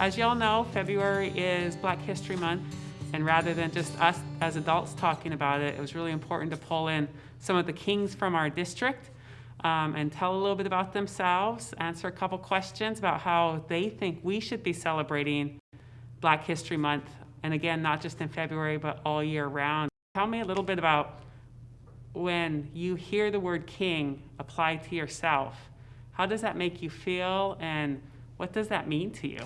as you all know, February is Black History Month, and rather than just us as adults talking about it, it was really important to pull in some of the kings from our district um, and tell a little bit about themselves, answer a couple questions about how they think we should be celebrating Black History Month, and again, not just in February, but all year round. Tell me a little bit about when you hear the word king applied to yourself, how does that make you feel and what does that mean to you?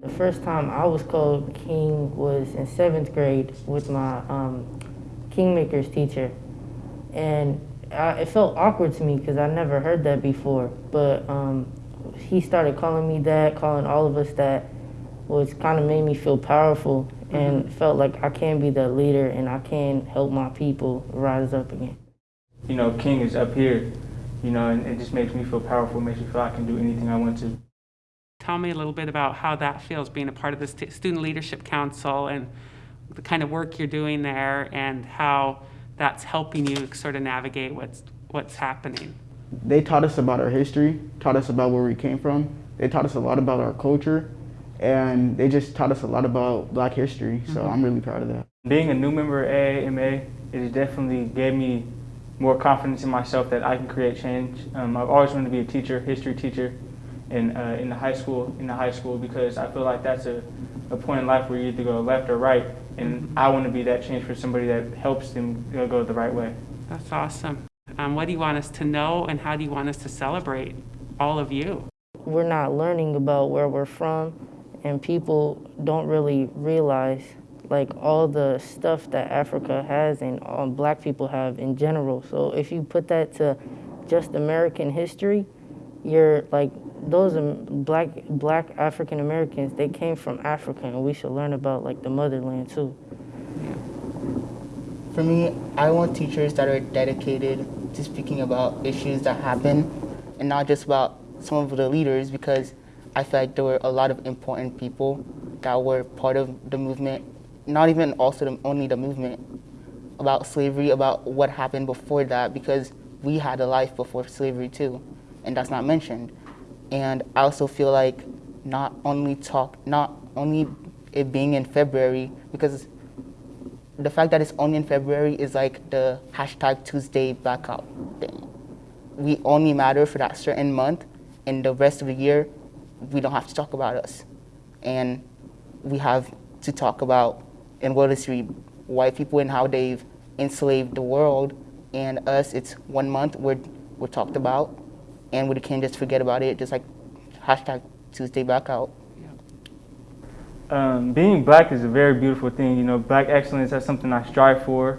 The first time I was called king was in seventh grade with my um, Kingmakers teacher. And I, it felt awkward to me because I never heard that before. But um, he started calling me that, calling all of us that, which kind of made me feel powerful and Mm-hmm. felt like I can be the leader and I can help my people rise up again. You know, King is up here, you know, and it just makes me feel powerful, makes me feel I can do anything I want to. Tell me a little bit about how that feels being a part of the St- Student Leadership Council and the kind of work you're doing there and how that's helping you sort of navigate what's, what's happening. They taught us about our history, taught us about where we came from. They taught us a lot about our culture, and they just taught us a lot about Black history. So I'm really proud of that. Being a new member of AAMA, it definitely gave me more confidence in myself that I can create change. Um, I've always wanted to be a teacher, history teacher, in, uh, in the high school, in the high school, because I feel like that's a, a point in life where you either go left or right, and I want to be that change for somebody that helps them go the right way. That's awesome. Um, what do you want us to know and how do you want us to celebrate all of you? We're not learning about where we're from and people don't really realize like all the stuff that Africa has and all black people have in general. So if you put that to just American history, you're like those black black African Americans. They came from Africa, and we should learn about like the motherland too. For me, I want teachers that are dedicated to speaking about issues that happen and not just about some of the leaders because I feel like there were a lot of important people that were part of the movement, not even also the, only the movement about slavery, about what happened before that because we had a life before slavery too, and that's not mentioned. And I also feel like not only talk, not only it being in February because the fact that it's only in February is like the hashtag Tuesday blackout thing. We only matter for that certain month, and the rest of the year, we don't have to talk about us. And we have to talk about, in world history, white people and how they've enslaved the world, and us, it's one month we're, we're talked about, and we can't just forget about it, just like hashtag Tuesday blackout. Um, being black is a very beautiful thing. You know, black excellence, that's something I strive for.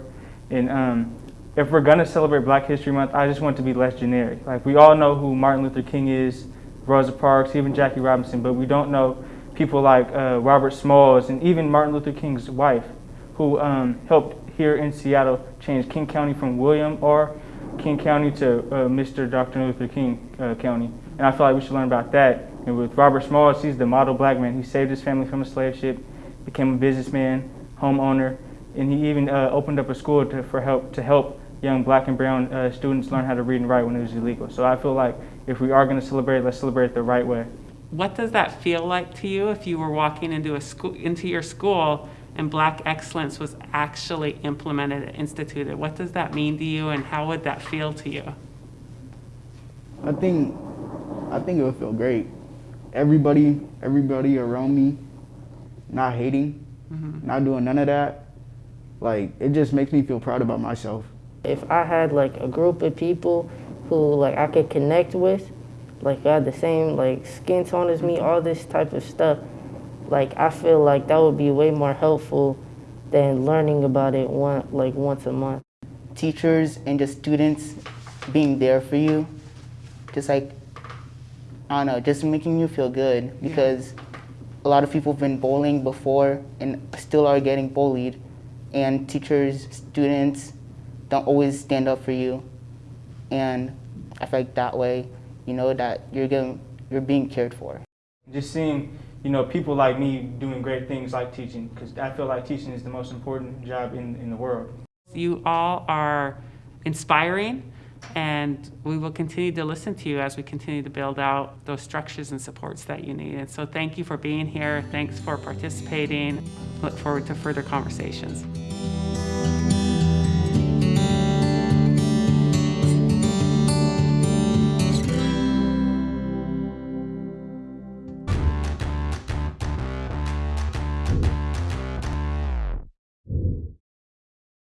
And um, if we're gonna celebrate Black History Month, I just want to be less generic. Like we all know who Martin Luther King is, Rosa Parks, even Jackie Robinson, but we don't know people like uh, Robert Smalls and even Martin Luther King's wife, who um, helped here in Seattle change King County from William R. King County to uh, Mr. Dr. Luther King uh, County. And I feel like we should learn about that. And with Robert Smalls, he's the model black man. He saved his family from a slave ship, became a businessman, homeowner, and he even uh, opened up a school to, for help to help young black and brown uh, students learn how to read and write when it was illegal. So I feel like if we are going to celebrate, let's celebrate the right way. What does that feel like to you if you were walking into a school into your school and black excellence was actually implemented and instituted? What does that mean to you and how would that feel to you? I think, I think it would feel great. Everybody, everybody around me, not hating, mm-hmm. not doing none of that. Like it just makes me feel proud about myself. If I had like a group of people who like I could connect with, like I had the same like skin tone as me, all this type of stuff, like I feel like that would be way more helpful than learning about it one like once a month. teachers and just students being there for you, just like, I don't know, just making you feel good because a lot of people have been bullying before and still are getting bullied, and teachers, students don't always stand up for you, and I feel like that way, you know, that you're getting, you're being cared for. Just seeing, you know, people like me doing great things like teaching, because I feel like teaching is the most important job in, in the world. You all are inspiring And we will continue to listen to you as we continue to build out those structures and supports that you need. And so thank you for being here. Thanks for participating. Look forward to further conversations.